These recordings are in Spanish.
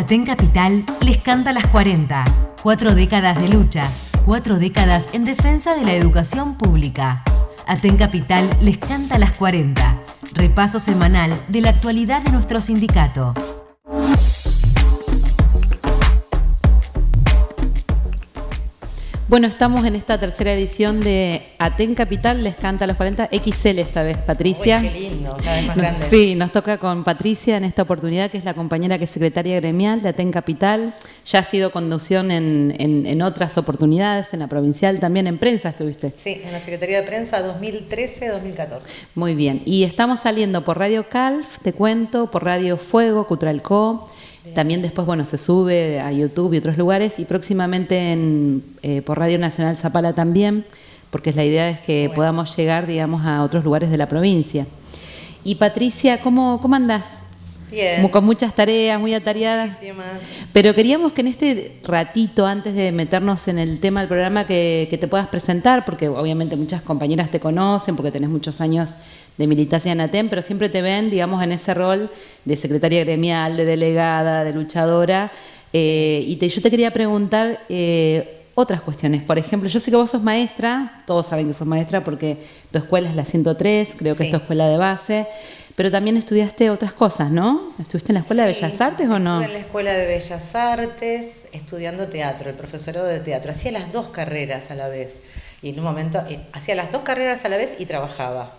Aten Capital les canta las 40. Cuatro décadas de lucha, cuatro décadas en defensa de la educación pública. Aten Capital les canta las 40. Repaso semanal de la actualidad de nuestro sindicato. Bueno, estamos en esta tercera edición de Aten Capital, les canta a los 40, XL esta vez, Patricia. Uy, qué lindo, cada vez más grande. Sí, nos toca con Patricia en esta oportunidad, que es la compañera que es secretaria gremial de Aten Capital. Ya ha sido conducción en, en- en otras oportunidades, en la provincial, también en prensa estuviste. Sí, en la Secretaría de Prensa 2013-2014. Muy bien, y estamos saliendo por Radio Calf, te cuento, por Radio Fuego, Cutralcó. También después, bueno, se sube a YouTube y otros lugares y próximamente en, eh, por Radio Nacional Zapala también, porque la idea es que Bueno. podamos llegar, digamos, a otros lugares de la provincia. Y Patricia, ¿cómo, cómo andás? Bien. Con muchas tareas, muy atareadas. Muchísimas. Pero queríamos que en este ratito, antes de meternos en el tema del programa, que, que te puedas presentar, porque obviamente muchas compañeras te conocen, porque tenés muchos años de militancia en ATEM, pero siempre te ven, digamos, en ese rol de secretaria gremial, de delegada, de luchadora. Eh, y te- yo te quería preguntar eh, otras cuestiones. Por ejemplo, yo sé que vos sos maestra, todos saben que sos maestra porque tu escuela es la 103, creo que Sí. es tu escuela de base, pero también estudiaste otras cosas, ¿no? ¿Estuviste en la Escuela de Bellas Artes o no? Estuve en la Escuela de Bellas Artes estudiando teatro, el profesorado de teatro. Hacía las dos carreras a la vez. Y en un momento, eh, hacía las dos carreras a la vez y trabajaba.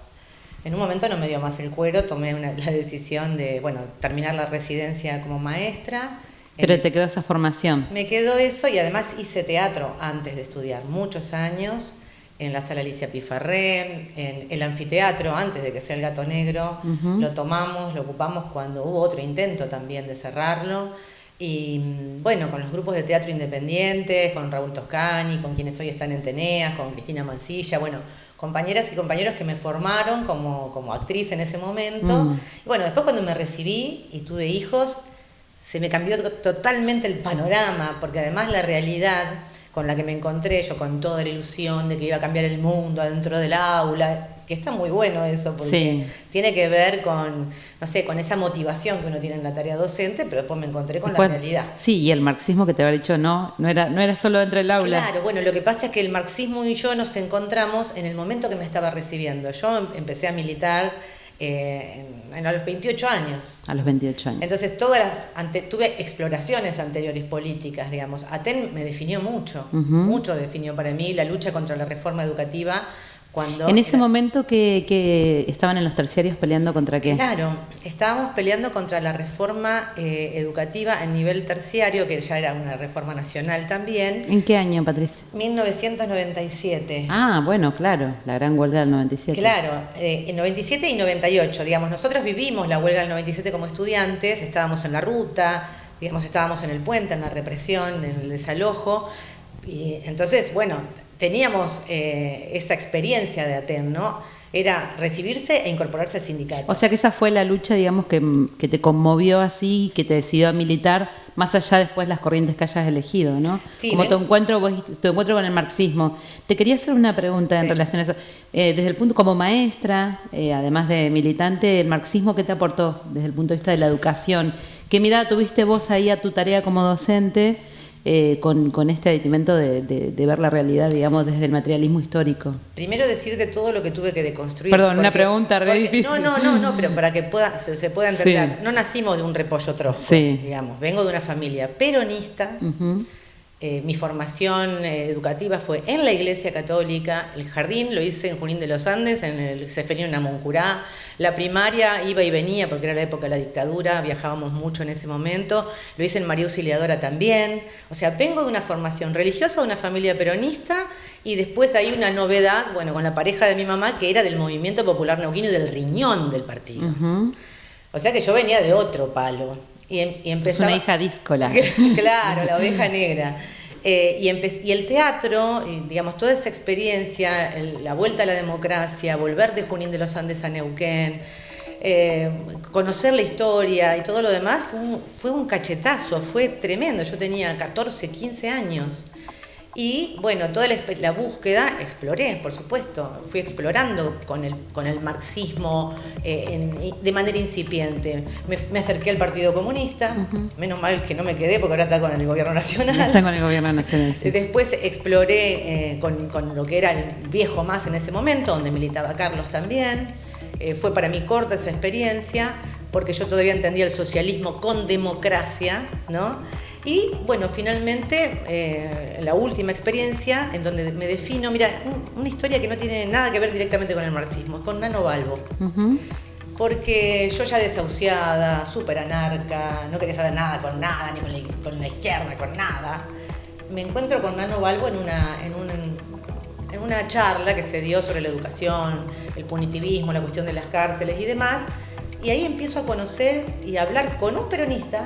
En un momento no me dio más el cuero, tomé una- la decisión de, bueno, terminar la residencia como maestra. Pero te quedó esa formación. Me quedó eso y además hice teatro antes de estudiar, muchos años, en la sala Alicia Pifarré, en el anfiteatro, antes de que sea el gato negro. Ujú. Lo tomamos, lo ocupamos cuando hubo otro intento también de cerrarlo. Y mm, bueno, con los grupos de teatro independientes, con Raúl Toscani, con quienes hoy están en Teneas, con Cristina Mancilla, bueno, compañeras y compañeros que me formaron como, como actriz en ese momento. Mm. Y bueno, después cuando me recibí y tuve hijos, se me cambió to- totalmente el panorama, porque además la realidad con la que me encontré, yo con toda la ilusión de que iba a cambiar el mundo adentro del aula, que está muy bueno eso, porque Sí. tiene que ver con, no sé, con esa motivación que uno tiene en la tarea docente, pero después me encontré con Después- la realidad. Sí, y el marxismo que te había dicho no, no era, no era solo dentro del aula. Claro, bueno, lo que pasa es que el marxismo y yo nos encontramos en el momento que me estaba recibiendo. Yo em- empecé a militar eh, en- en- a los 28 años. A los 28 años. Entonces, todas las ante- tuve exploraciones anteriores políticas, digamos. Aten me definió mucho, mucho definió para mí la lucha contra la reforma educativa cuando en ese era- momento que, que estaban en los terciarios peleando contra qué? Claro, estábamos peleando contra la reforma eh, educativa en nivel terciario, que ya era una reforma nacional también, ¿En qué año, Patricia? 1997. Ah, bueno, claro, la gran huelga del 97. Claro, eh, en 97 y 98, digamos, nosotros vivimos la huelga del 97 como estudiantes, estábamos en la ruta, digamos, estábamos en el puente, en la represión, en el desalojo, y entonces, bueno, teníamos eh, esa experiencia de ATEN, ¿no? Era recibirse e incorporarse al sindicato. O sea que esa fue la lucha, digamos, que, que te conmovió así, que te decidió a militar, más allá después las corrientes que hayas elegido, ¿no? Sí, Como ven- tu encuentro, vos tu encuentro con el marxismo. Te quería hacer una pregunta en relación a eso. Eh, desde el punto, como maestra, eh, además de militante, ¿el marxismo qué te aportó desde el punto de vista de la educación? ¿Qué mirada tuviste vos ahí a tu tarea como docente eh, con, con este aditamento de, de- de ver la realidad, digamos, desde el materialismo histórico? Primero decirte todo lo que tuve que deconstruir. Perdón, una pregunta re porque- difícil. No, no, no, no, pero para que pueda, se, se pueda entender. Sí. No nacimos de un repollo trosco, Sí. digamos. Vengo de una familia peronista. Eh, mi formación eh, educativa fue en la Iglesia Católica, el jardín lo hice en Junín de los Andes, en el Seferino Namuncurá, la primaria iba y venía porque era la época de la dictadura, viajábamos mucho en ese momento, lo hice en María Auxiliadora también, o sea, vengo de una formación religiosa, de una familia peronista y después hay una novedad, bueno, con la pareja de mi mamá que era del movimiento popular neuquino y del riñón del partido. O sea que yo venía de otro palo. Y, em- y Es una hija díscola. claro, la oveja negra. Eh, y, empe- y el teatro, y, digamos, toda esa experiencia, el- la vuelta a la democracia, volver de Junín de los Andes a Neuquén, eh, conocer la historia y todo lo demás fue un, fue un cachetazo, fue tremendo. Yo tenía 14, 15 años. Y bueno, toda la, búsqueda exploré, por supuesto, fui explorando con el, con el marxismo eh, de manera incipiente. Me, acerqué al Partido Comunista, menos mal que no me quedé porque ahora está con el gobierno nacional. Está con el gobierno nacional. Después exploré eh, con, con, lo que era el viejo más en ese momento, donde militaba Carlos también. Eh, fue para mí corta esa experiencia, porque yo todavía entendía el socialismo con democracia, ¿no? Y bueno, finalmente, eh, la última experiencia en donde me defino, mira, una historia que no tiene nada que ver directamente con el marxismo, es con Nano Balbo. Porque yo ya desahuciada, súper anarca, no quería saber nada con nada, ni con la, izquierda, con nada, me encuentro con Nano Balbo en una, en, en una charla que se dio sobre la educación, el punitivismo, la cuestión de las cárceles y demás, y ahí empiezo a conocer y a hablar con un peronista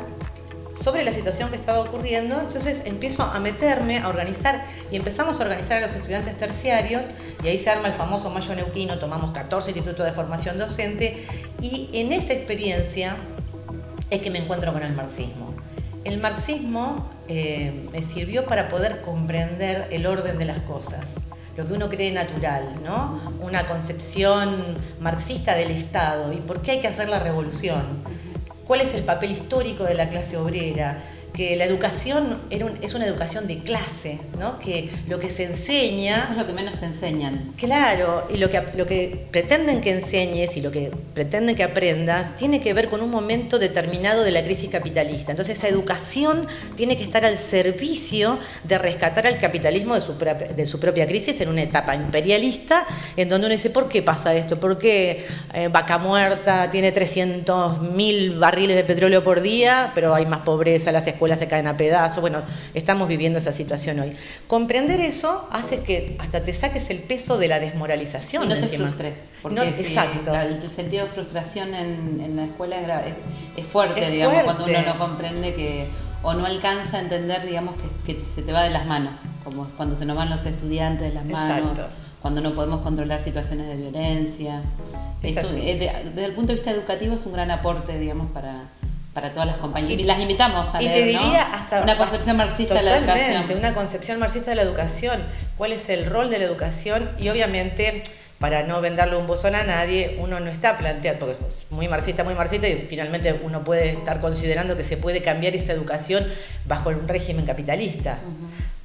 sobre la situación que estaba ocurriendo, entonces empiezo a meterme, a organizar y empezamos a organizar a los estudiantes terciarios y ahí se arma el famoso Mayo Neuquino, tomamos 14 institutos de formación docente y en esa experiencia es que me encuentro con el marxismo. El marxismo eh, me sirvió para poder comprender el orden de las cosas lo que uno cree natural, ¿no? Una concepción marxista del Estado y por qué hay que hacer la revolución cuál es el papel histórico de la clase obrera, que la educación era es una educación de clase, ¿no? que lo que se enseña... Eso es lo que menos te enseñan. Claro, y lo que, lo que pretenden que enseñes y lo que pretenden que aprendas tiene que ver con un momento determinado de la crisis capitalista. Entonces esa educación tiene que estar al servicio de rescatar al capitalismo de su, de su propia crisis en una etapa imperialista, en donde uno dice, ¿por qué pasa esto? ¿Por qué eh, Vaca Muerta tiene 300.000 barriles de petróleo por día, pero hay más pobreza, las escuelas se caen a pedazos, bueno, estamos viviendo esa situación hoy. Comprender eso hace que hasta te saques el peso de la desmoralización. Y no te frustres, porque exacto. el sentido de frustración en, la escuela es, fuerte, digamos, cuando uno no comprende que o no alcanza a entender, digamos, que, se te va de las manos, como cuando se nos van los estudiantes de las manos, cuando no podemos controlar situaciones de violencia. Eso, eh, desde el punto de vista educativo es un gran aporte, digamos, para, para todas las compañías. Y, las invitamos a y te diría hasta una concepción marxista de la educación. Una concepción marxista de la educación. ¿Cuál es el rol de la educación? Y obviamente, para no venderle un bozón a nadie, uno no está planteando, porque es muy marxista, muy marxista, y finalmente uno puede estar considerando que se puede cambiar esa educación bajo un régimen capitalista.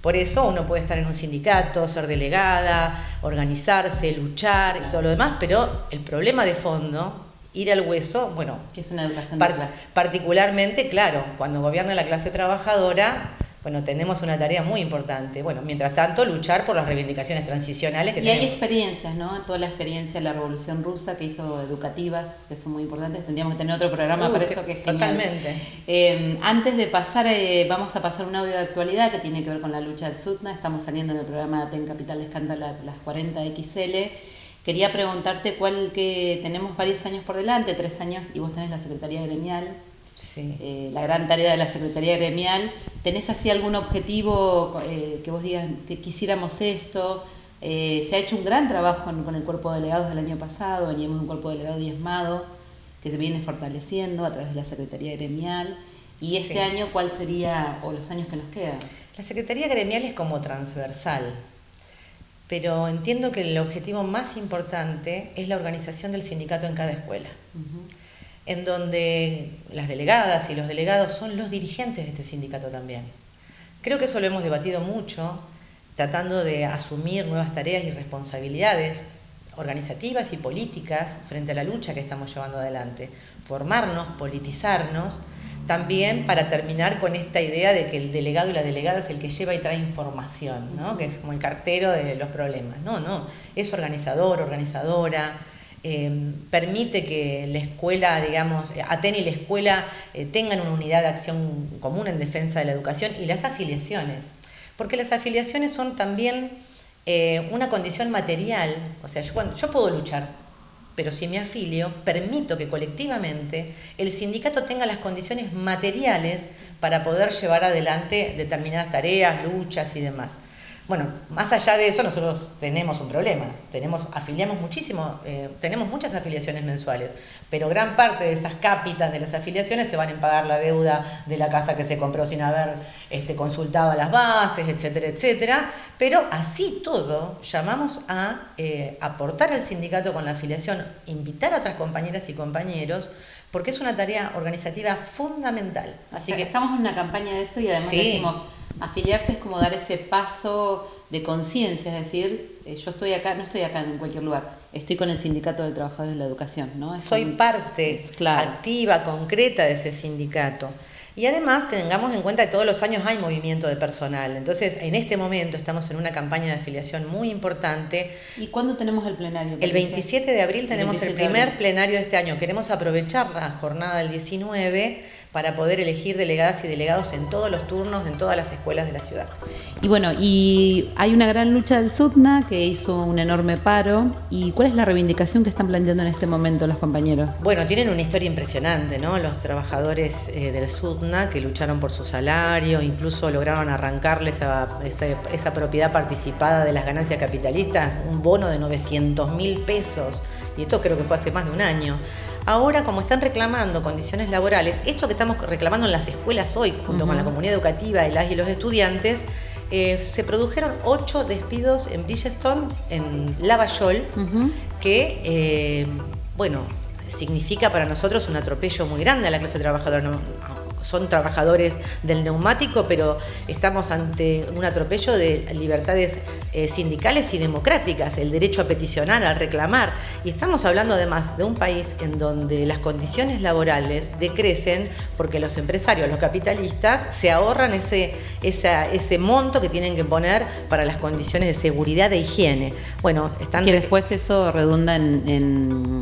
Por eso uno puede estar en un sindicato, ser delegada, organizarse, luchar y todo lo demás, pero el problema de fondo ir al hueso, bueno, que es una educación de clase. particularmente, claro, cuando gobierna la clase trabajadora, bueno, tenemos una tarea muy importante. Bueno, mientras tanto, luchar por las reivindicaciones transicionales que y hay experiencias, ¿no? Toda la experiencia de la Revolución Rusa que hizo educativas, que son muy importantes. Tendríamos que tener otro programa para eso, que es Totalmente. Eh, antes de pasar, eh, vamos a pasar un audio de actualidad que tiene que ver con la lucha del SUTNA. Estamos saliendo en el programa de Ten Capital Escándala las 40 XL. Quería preguntarte cuál que tenemos varios años por delante, tres años, y vos tenés la Secretaría Gremial, eh, la gran tarea de la Secretaría Gremial. ¿Tenés así algún objetivo eh, que vos digas que quisiéramos esto? Eh, se ha hecho un gran trabajo con, el cuerpo de delegados del año pasado, veníamos un cuerpo de delegado diezmado que se viene fortaleciendo a través de la Secretaría Gremial. ¿Y este año cuál sería, o los años que nos quedan? La Secretaría Gremial es como transversal, pero entiendo que el objetivo más importante es la organización del sindicato en cada escuela, en donde las delegadas y los delegados son los dirigentes de este sindicato también. Creo que eso lo hemos debatido mucho, tratando de asumir nuevas tareas y responsabilidades organizativas y políticas frente a la lucha que estamos llevando adelante, formarnos, politizarnos también para terminar con esta idea de que el delegado y la delegada es el que lleva y trae información, ¿no? que es como el cartero de los problemas. No, no, es organizador, organizadora, em, permite que la escuela, digamos, Aten y la escuela eh, tengan una unidad de acción común en defensa de la educación y las afiliaciones, porque las afiliaciones son también eh, una condición material, o sea, yo, yo puedo luchar, pero si me afilio, permito que colectivamente el sindicato tenga las condiciones materiales para poder llevar adelante determinadas tareas, luchas y demás. Bueno, más allá de eso, nosotros tenemos un problema. Tenemos, afiliamos muchísimo, eh, tenemos muchas afiliaciones mensuales, pero gran parte de esas cápitas de las afiliaciones se van a pagar la deuda de la casa que se compró sin haber este, consultado las bases, etcétera, etcétera. Pero así todo, llamamos a eh, aportar al sindicato con la afiliación, invitar a otras compañeras y compañeros porque es una tarea organizativa fundamental. Así que estamos en una campaña de eso y además decimos, afiliarse es como dar ese paso de conciencia, es decir, eh, yo estoy acá, no estoy acá en cualquier lugar, estoy con el Sindicato de Trabajadores de la Educación. ¿no? Soy parte activa, concreta de ese sindicato. Y además tengamos en cuenta que todos los años hay movimiento de personal. Entonces, en este momento estamos en una campaña de afiliación muy importante. ¿Y cuándo tenemos el plenario? El 27 de abril tenemos el, primer plenario de este año. Queremos aprovechar la jornada del 19 para poder elegir delegadas y delegados en todos los turnos, en todas las escuelas de la ciudad. Y bueno, y hay una gran lucha del SUTNA que hizo un enorme paro. ¿Y cuál es la reivindicación que están planteando en este momento los compañeros? Bueno, tienen una historia impresionante, ¿no? Los trabajadores eh, del SUTNA que lucharon por su salario, incluso lograron arrancarles esa, esa propiedad participada de las ganancias capitalistas, un bono de 900 mil pesos. Y esto creo que fue hace más de un año. Ahora, como están reclamando condiciones laborales, esto que estamos reclamando en las escuelas hoy, junto con la comunidad educativa y, las y los estudiantes, eh, se produjeron ocho despidos en Bridgestone, en Lavallol, que, eh, bueno, significa para nosotros un atropello muy grande a la clase trabajadora son trabajadores del neumático, pero estamos ante un atropello de libertades eh, sindicales y democráticas, el derecho a peticionar, a reclamar. Y estamos hablando además de un país en donde las condiciones laborales decrecen porque los empresarios, los capitalistas, se ahorran ese, ese monto que tienen que poner para las condiciones de seguridad e higiene. Bueno, están... Que después eso redunda en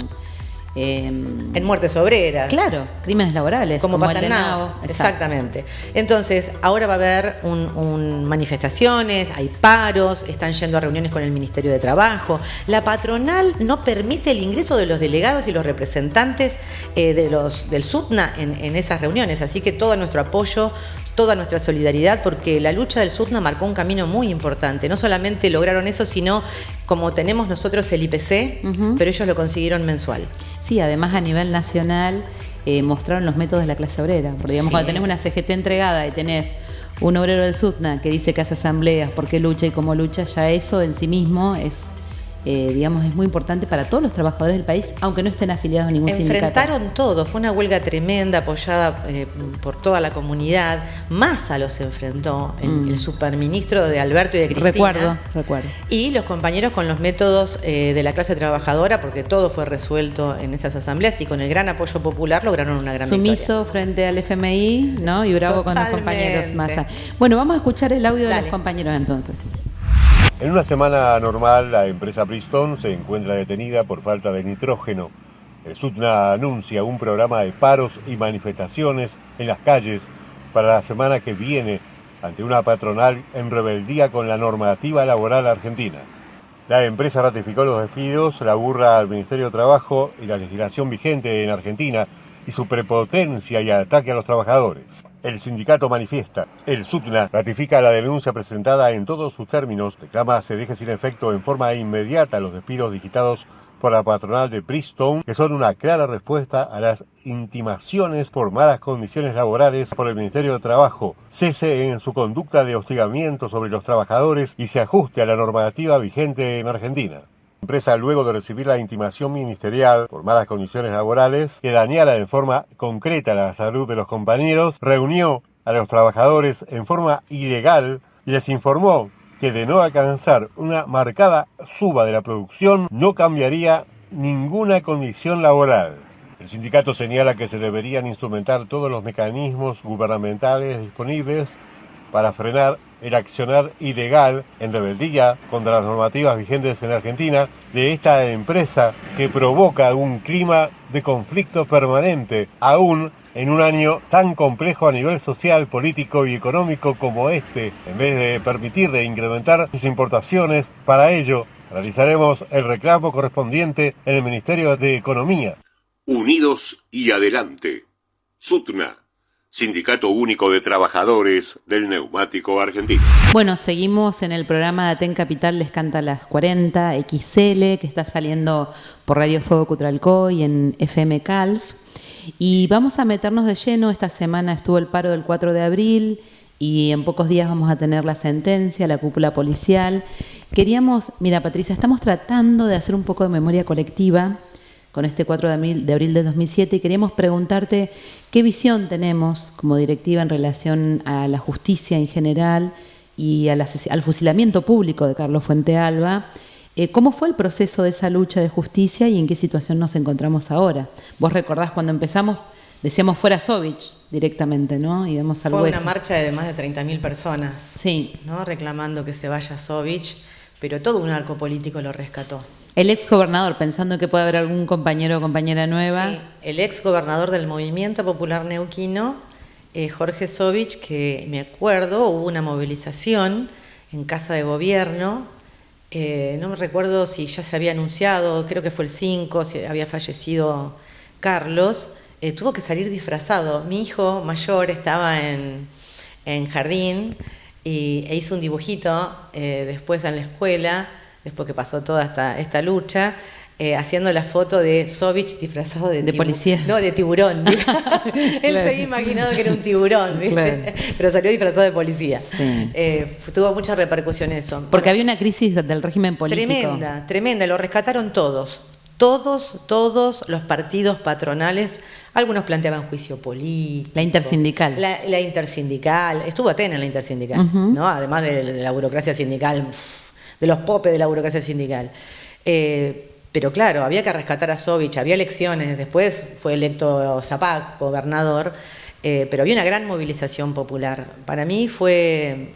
Em, en muertes obreras. Claro, crímenes laborales. Como, pasa en NAO. Exactamente. Entonces, ahora va a haber un, manifestaciones, hay paros, están yendo a reuniones con el Ministerio de Trabajo. La patronal no permite el ingreso de los delegados y los representantes eh, de los, del SUTNA en, en esas reuniones, así que todo nuestro apoyo toda nuestra solidaridad porque la lucha del SUTNA marcó un camino muy importante. No solamente lograron eso, sino como tenemos nosotros el IPC, pero ellos lo consiguieron mensual. Sí, además a nivel nacional eh, mostraron los métodos de la clase obrera. Porque digamos, cuando tenés una CGT entregada y tenés un obrero del SUTNA que dice que hace asambleas, por qué lucha y cómo lucha, ya eso en sí mismo es eh, digamos, es muy importante para todos los trabajadores del país, aunque no estén afiliados a ningún sindicato. Enfrentaron todo, fue una huelga tremenda apoyada eh, por toda la comunidad. Massa los enfrentó, mm. el superministro de Alberto y de Cristina. Recuerdo, recuerdo. Y los compañeros con los métodos eh, de la clase trabajadora, porque todo fue resuelto en esas asambleas y con el gran apoyo popular lograron una gran Sumiso frente al FMI, ¿no? Y bravo con los compañeros Massa. Bueno, vamos a escuchar el audio de los compañeros entonces. En una semana normal, la empresa Bristol se encuentra detenida por falta de nitrógeno. El SUTNA anuncia un programa de paros y manifestaciones en las calles para la semana que viene ante una patronal en rebeldía con la normativa laboral argentina. La empresa ratificó los despidos, la burra al Ministerio de Trabajo y la legislación vigente en Argentina y su prepotencia y ataque a los trabajadores. El sindicato manifiesta. El SUTNA ratifica la denuncia presentada en todos sus términos. Reclama se deje sin efecto en forma inmediata los despidos digitados por la patronal de Bristol, que son una clara respuesta a las intimaciones por malas condiciones laborales por el Ministerio de Trabajo, cese en su conducta de hostigamiento sobre los trabajadores y se ajuste a la normativa vigente en Argentina. Empresa, luego de recibir la intimación ministerial por malas condiciones laborales que dañara en forma concreta la salud de los compañeros, reunió a los trabajadores en forma ilegal y les informó que de no alcanzar una marcada suba de la producción no cambiaría ninguna condición laboral. El sindicato señala que se deberían instrumentar todos los mecanismos gubernamentales disponibles para frenar el accionar ilegal en rebeldía contra las normativas vigentes en Argentina de esta empresa que provoca un clima de conflicto permanente, aún en un año tan complejo a nivel social, político y económico como este, en vez de permitir de incrementar sus importaciones, para ello realizaremos el reclamo correspondiente en el Ministerio de Economía. Unidos y adelante. Sutna Sindicato Único de Trabajadores del Neumático Argentino. Bueno, seguimos en el programa de Aten Capital Les Canta las 40 XL, que está saliendo por Radio Fuego Cutralcó y en FM Calf. Y vamos a meternos de lleno. Esta semana estuvo el paro del 4 de abril y en pocos días vamos a tener la sentencia, la cúpula policial. Queríamos, mira Patricia, estamos tratando de hacer un poco de memoria colectiva con este 4 de abril, de abril 2007 y queríamos preguntarte qué visión tenemos como directiva en relación a la justicia en general y al, fusilamiento público de Carlos Fuente Alba. Eh, ¿Cómo fue el proceso de esa lucha de justicia y en qué situación nos encontramos ahora? Vos recordás cuando empezamos, decíamos fuera Sovich directamente, ¿no? Y vemos Fue una marcha de más de 30.000 personas, sí. ¿no? reclamando que se vaya Sovich, pero todo un arco político lo rescató. El ex gobernador, pensando que puede haber algún compañero o compañera nueva. Sí, el ex gobernador del Movimiento Popular Neuquino, eh, Jorge Sovich, que me acuerdo, hubo una movilización en Casa de Gobierno, eh, no me recuerdo si ya se había anunciado, creo que fue el 5, si había fallecido Carlos, eh, tuvo que salir disfrazado. Mi hijo mayor estaba en, jardín y, e hizo un dibujito después en la escuela después que pasó toda esta, esta lucha, eh, haciendo la foto de Sovich disfrazado de, de policía. No, de tiburón. Él se había imaginado que era un tiburón, pero salió disfrazado de policía. Eh, tuvo mucha repercusión eso. Porque había una crisis del régimen político. Tremenda, tremenda. Lo rescataron todos. Todos, todos los partidos patronales, algunos planteaban juicio político. La intersindical. La, intersindical. Estuvo Atena en la intersindical, ¿no? Además de, la burocracia sindical de los popes de la burocracia sindical. Eh, pero claro, había que rescatar a Sovich, había elecciones, después fue electo Zapac, gobernador, eh, pero había una gran movilización popular. Para mí fue,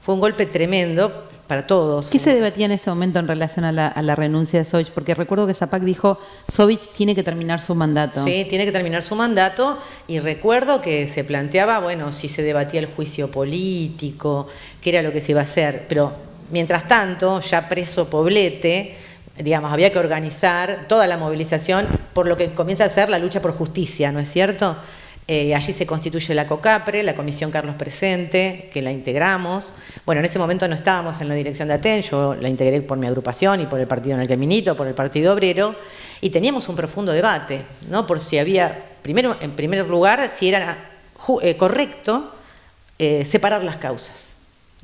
fue un golpe tremendo para todos. ¿Qué se debatía en ese momento en relación a la, renuncia de Sovich? Porque recuerdo que Zapac dijo, Sovich tiene que terminar su mandato. Sí, tiene que terminar su mandato y recuerdo que se planteaba, bueno, si se debatía el juicio político, qué era lo que se iba a hacer, pero Mientras tanto, ya preso Poblete, digamos, había que organizar toda la movilización por lo que comienza a ser la lucha por justicia, ¿no es cierto? Eh, allí se constituye la COCAPRE, la Comisión Carlos Presente, que la integramos. Bueno, en ese momento no estábamos en la dirección de ATEN, yo la integré por mi agrupación y por el partido en el que milito, por el Partido Obrero, y teníamos un profundo debate, ¿no? Por si había, primero, en primer lugar, si era eh, correcto eh, separar las causas,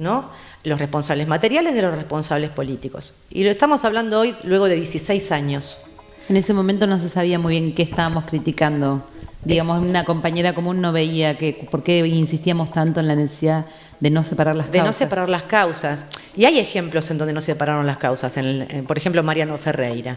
¿no? los responsables materiales de los responsables políticos. Y lo estamos hablando hoy luego de 16 años. En ese momento no se sabía muy bien qué estábamos criticando. Digamos, una compañera común no veía que por qué insistíamos tanto en la necesidad de no separar las causas. De no separar las causas. Y hay ejemplos en donde no se separaron las causas. En por ejemplo, Mariano Ferreira.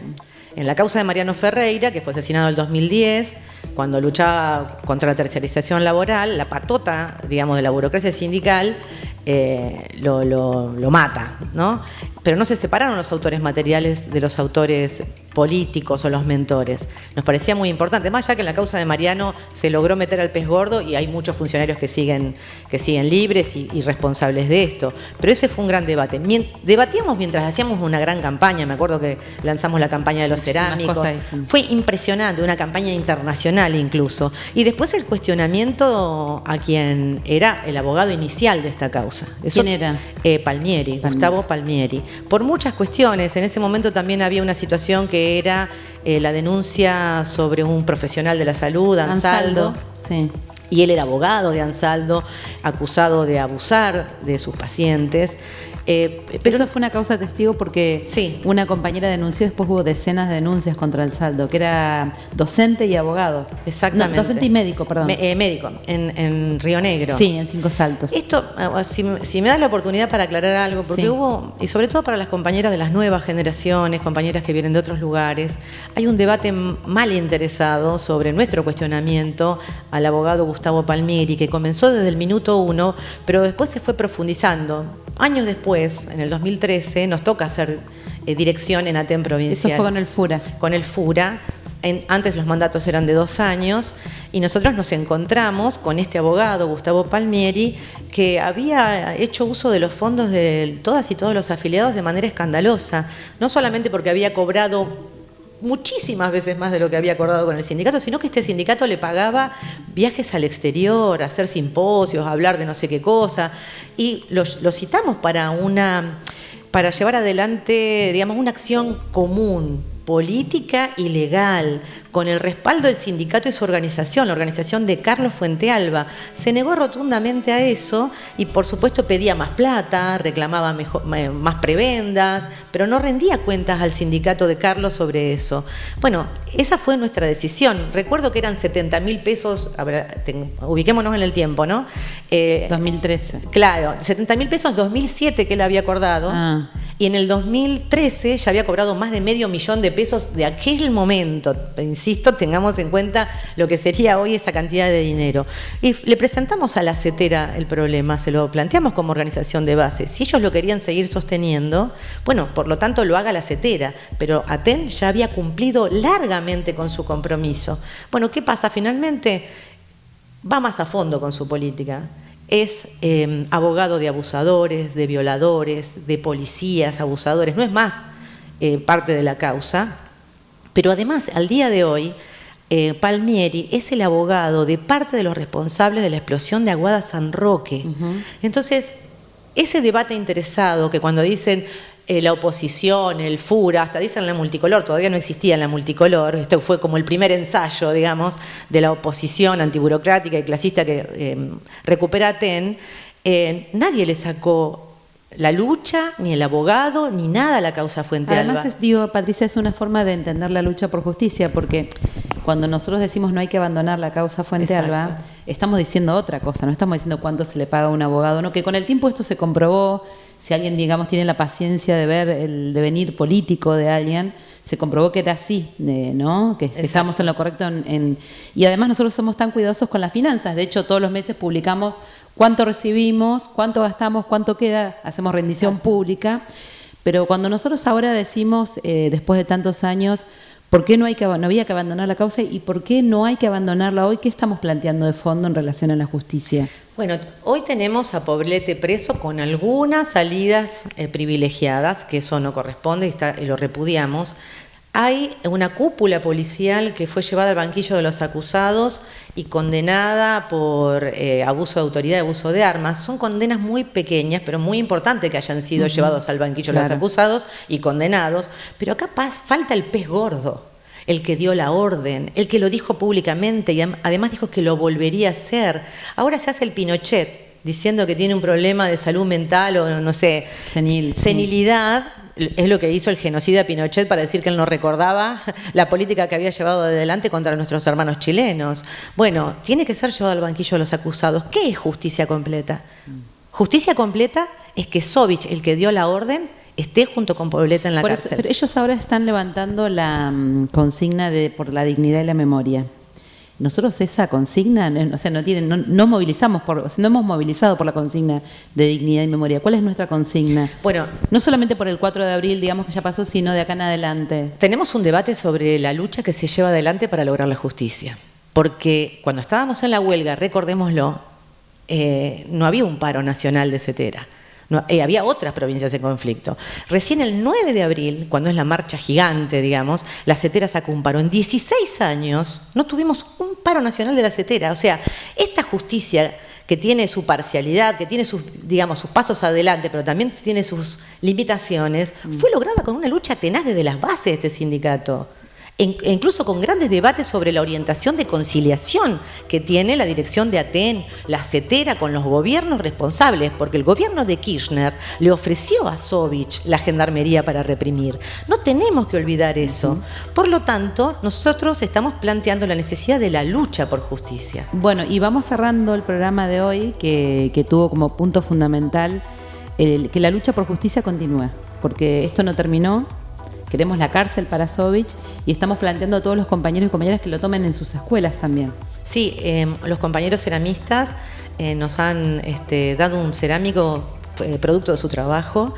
En la causa de Mariano Ferreira, que fue asesinado en el 2010, cuando luchaba contra la terciarización laboral, la patota, digamos, de la burocracia sindical eh, lo, lo, mata, ¿no? Pero no se separaron los autores materiales de los autores políticos o los mentores. Nos parecía muy importante, más ya que en la causa de Mariano se logró meter al pez gordo y hay muchos funcionarios que siguen, que siguen libres y, responsables de esto. Pero ese fue un gran debate. debatíamos mientras hacíamos una gran campaña, me acuerdo que lanzamos la campaña de los cerámicos. Fue impresionante, una campaña internacional incluso. Y después el cuestionamiento a quien era el abogado inicial de esta causa. ¿Quién era? Eh, Palmieri, Gustavo Palmieri. Por muchas cuestiones, en ese momento también había una situación que era eh, la denuncia sobre un profesional de la salud, Ansaldo. sí. Y él era abogado de Ansaldo, acusado de abusar de sus pacientes. Eh, pero eso fue una causa testigo porque una compañera denunció, después hubo decenas de denuncias contra el saldo, que era docente y abogado. Exactamente. docente y médico, perdón. Eh, médico, en, Río Negro. Sí, en Cinco Saltos. Esto, eh, si, me das la oportunidad para aclarar algo, porque hubo, y sobre todo para las compañeras de las nuevas generaciones, compañeras que vienen de otros lugares, hay un debate mal interesado sobre nuestro cuestionamiento al abogado Gustavo Palmieri, que comenzó desde el minuto uno, pero después se fue profundizando Años después, en el 2013, nos toca hacer eh, dirección en ATEM provincial. Eso fue con el FURA. Con el FURA. antes los mandatos eran de dos años y nosotros nos encontramos con este abogado, Gustavo Palmieri, que había hecho uso de los fondos de todas y todos los afiliados de manera escandalosa, no solamente porque había cobrado muchísimas veces más de lo que había acordado con el sindicato, sino que este sindicato le pagaba viajes al exterior, hacer simposios, hablar de no sé qué cosa, y lo, lo citamos para una para llevar adelante, digamos, una acción común, política y legal, con el respaldo del sindicato y su organización, la organización de Carlos Fuentealba. Se negó rotundamente a eso y por supuesto pedía más plata, reclamaba más prebendas, pero no rendía cuentas al sindicato de Carlos sobre eso. Bueno, esa fue nuestra decisión. Recuerdo que eran 70 mil pesos, ubiquémonos en el tiempo, ¿no? 2013. Eh, claro, 70 mil pesos 2007 que él había acordado. Ah. Y en el 2013 ya había cobrado más de medio millón de pesos de aquel momento insisto, tengamos en cuenta lo que sería hoy esa cantidad de dinero. Y le presentamos a la CETERA el problema, se lo planteamos como organización de base. Si ellos lo querían seguir sosteniendo, bueno, por lo tanto lo haga la CETERA, pero ATEN ya había cumplido largamente con su compromiso. Bueno, ¿qué pasa? Finalmente va más a fondo con su política es eh, abogado de abusadores, de violadores, de policías, abusadores, no es más eh, parte de la causa, pero además, al día de hoy, eh, Palmieri es el abogado de parte de los responsables de la explosión de Aguada San Roque. Entonces, ese debate interesado que cuando dicen eh, la oposición, el FURA, hasta dicen la multicolor, todavía no existía la multicolor, esto fue como el primer ensayo, digamos, de la oposición antiburocrática y clasista que eh, recupera TEN, nadie le sacó la lucha, ni el abogado, ni nada la causa Fuente Además, es, digo, Patricia, es una forma de entender la lucha por justicia, porque cuando nosotros decimos no hay que abandonar la causa Fuente Alba, estamos diciendo otra cosa, no estamos diciendo cuánto se le paga a un abogado, no, que con el tiempo esto se comprobó, si alguien, digamos, tiene la paciencia de ver el devenir político de alguien, se comprobó que era así, ¿no? Que estamos en lo correcto. En, y además nosotros somos tan cuidadosos con las finanzas. De hecho, todos los meses publicamos cuánto recibimos, cuánto gastamos, cuánto queda, hacemos rendición pública. Pero cuando nosotros ahora decimos, eh, después de tantos años, ¿Por qué no, hay que, no había que abandonar la causa y por qué no hay que abandonarla hoy? ¿Qué estamos planteando de fondo en relación a la justicia? Bueno, hoy tenemos a Poblete preso con algunas salidas eh, privilegiadas, que eso no corresponde y, está, y lo repudiamos. Hay una cúpula policial que fue llevada al banquillo de los acusados y condenada por eh, abuso de autoridad y abuso de armas. Son condenas muy pequeñas, pero muy importantes que hayan sido llevados al banquillo de los acusados y condenados. Pero acá falta el pez gordo, el que dio la orden, el que lo dijo públicamente y además dijo que lo volvería a hacer. Ahora se hace el Pinochet diciendo que tiene un problema de salud mental o no sé, senilidad es lo que hizo el genocida Pinochet para decir que él no recordaba la política que había llevado adelante contra nuestros hermanos chilenos. Bueno, tiene que ser llevado al banquillo de los acusados. ¿Qué es justicia completa? Justicia completa es que Sovich, el que dio la orden, esté junto con Pobleta en la cárcel. pero ellos ahora están levantando la mm, consigna de por la dignidad y la memoria. Nosotros esa consigna, o sea, no, tienen, no, movilizamos por, no hemos movilizado por la consigna de dignidad y memoria. ¿Cuál es nuestra consigna? Bueno, no solamente por el 4 de abril, digamos que ya pasó, sino de acá en adelante. Tenemos un debate sobre la lucha que se lleva adelante para lograr la justicia. Porque cuando estábamos en la huelga, recordémoslo, eh, no había un paro nacional de CETERA. Eh, había otras provincias en conflicto. Recién el 9 de abril, cuando es la marcha gigante, digamos, la CETERA sacó un paro. En 16 años no tuvimos un paro nacional de la CETERA. O sea, esta justicia que tiene su parcialidad, que tiene sus, digamos, sus pasos adelante, pero también tiene sus limitaciones, fue lograda con una lucha tenaz desde las bases de este sindicato e incluso con grandes debates sobre la orientación de conciliación que tiene la dirección de Aten, la CETERA con los gobiernos responsables, porque el gobierno de Kirchner le ofreció a Sovich la gendarmería para reprimir. No tenemos que olvidar eso. Por lo tanto, nosotros estamos planteando la necesidad de la lucha por justicia. Bueno, y vamos cerrando el programa de hoy que, tuvo como punto fundamental que la lucha por justicia continúe, porque esto no terminó, queremos la cárcel para Sovich y estamos planteando a todos los compañeros y compañeras que lo tomen en sus escuelas también. Sí, em, los compañeros ceramistas eh, nos han este, dado un cerámico eh, producto de su trabajo.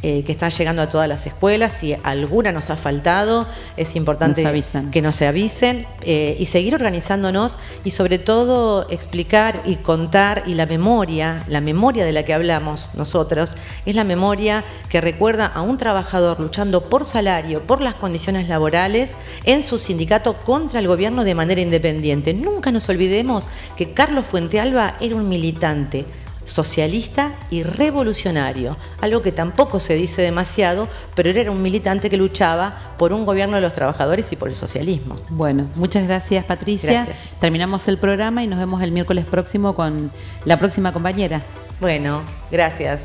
Eh, que está llegando a todas las escuelas. Si alguna nos ha faltado, es importante que nos se avisen eh, y seguir organizándonos y sobre todo explicar y contar y la memoria, la memoria de la que hablamos nosotros, es la memoria que recuerda a un trabajador luchando por salario, por las condiciones laborales en su sindicato contra el gobierno de manera independiente. Nunca nos olvidemos que Carlos Fuentealba era un militante socialista y revolucionario, algo que tampoco se dice demasiado, pero era un militante que luchaba por un gobierno de los trabajadores y por el socialismo. Bueno, muchas gracias Patricia. Terminamos el programa y nos vemos el miércoles próximo con la próxima compañera. Bueno, gracias.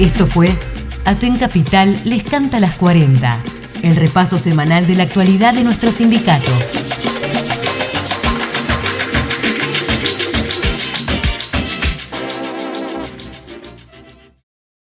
Esto fue Aten Capital les canta las 40, el repaso semanal de la actualidad de nuestro sindicato.